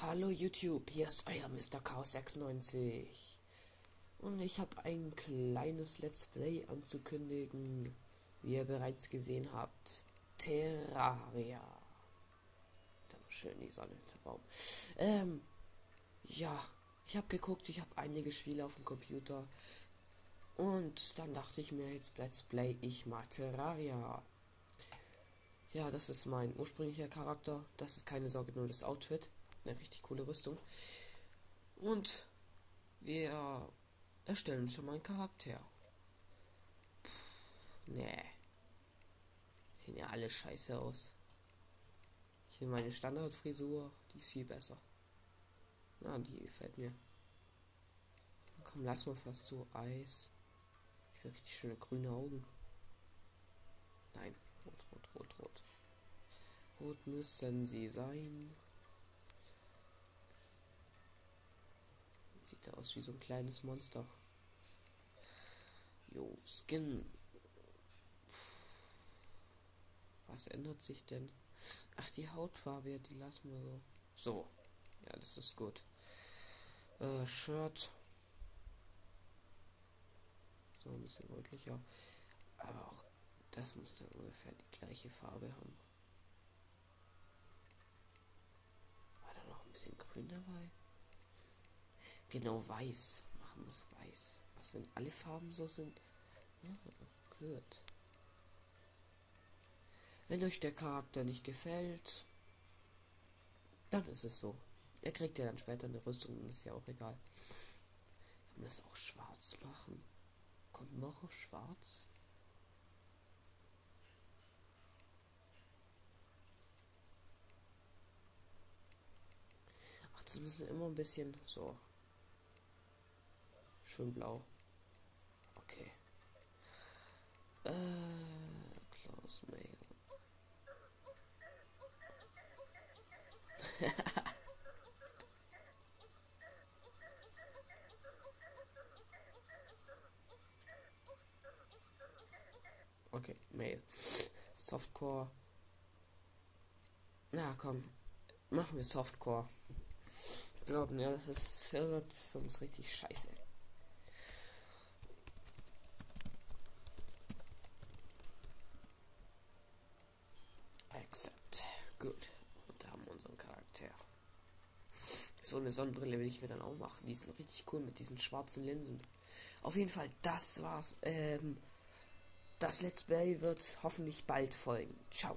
Hallo YouTube, hier ist euer Mr. Chaos 96 und ich habe ein kleines Let's Play anzukündigen, wie ihr bereits gesehen habt. Terraria. Dann schön die Sonne der Baum. Ähm, ja, ich habe geguckt, ich habe einige Spiele auf dem Computer und dann dachte ich mir jetzt Let's Play ich mal Terraria. Ja, das ist mein ursprünglicher Charakter. Das ist keine Sorge, nur das Outfit eine richtig coole Rüstung. Und wir erstellen schon mal einen Charakter. Nee. Sehen ja alle scheiße aus. Ich nehme meine Standardfrisur, die ist viel besser. Na, die gefällt mir. Komm, lass mal fast so Eis. Ich will richtig schöne grüne Augen. Nein, rot, rot, rot, rot. Rot müssen sie sein. Sieht aus wie so ein kleines Monster. Jo, Skin. Was ändert sich denn? Ach, die Hautfarbe, die lassen wir so. So. Ja, das ist gut. Äh, Shirt. So ein bisschen rötlicher. Aber auch das muss dann ungefähr die gleiche Farbe haben. War da noch ein bisschen grün dabei? Genau weiß. Machen wir es weiß. Was, wenn alle Farben so sind? Ja, gut. Wenn euch der Charakter nicht gefällt, dann ist es so. Er kriegt ja dann später eine Rüstung, ist ja auch egal. Kann man das auch schwarz machen? Kommt noch auf schwarz? Ach, das müssen immer ein bisschen so Schön blau. Okay. Äh, Close Mail. okay, Mail. Softcore. Na komm, machen wir Softcore. Glauben, ja, das ist, wird sonst richtig scheiße. Gut. Und da haben wir unseren Charakter. So eine Sonnenbrille will ich mir dann auch machen. Die sind richtig cool mit diesen schwarzen Linsen. Auf jeden Fall, das war's. Ähm, das Let's Play wird hoffentlich bald folgen. Ciao.